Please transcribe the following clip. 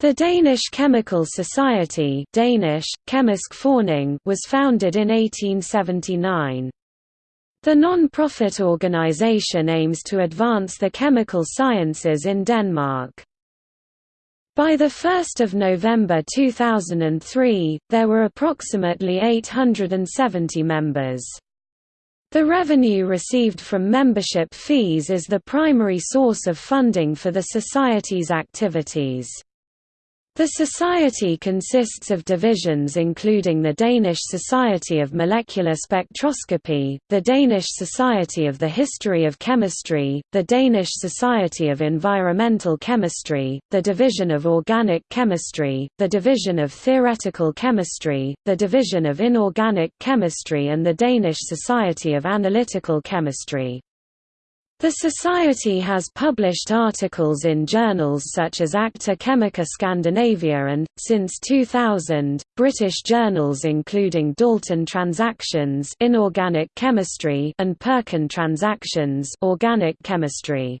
The Danish Chemical Society Danish, was founded in 1879. The non-profit organization aims to advance the chemical sciences in Denmark. By 1 November 2003, there were approximately 870 members. The revenue received from membership fees is the primary source of funding for the Society's activities. The society consists of divisions including the Danish Society of Molecular Spectroscopy, the Danish Society of the History of Chemistry, the Danish Society of Environmental Chemistry, the Division of Organic Chemistry, the Division of Theoretical Chemistry, the Division of Inorganic Chemistry and the Danish Society of Analytical Chemistry. The Society has published articles in journals such as Acta Chemica Scandinavica and, since 2000, British journals including Dalton Transactions Inorganic Chemistry and Perkin Transactions Organic Chemistry.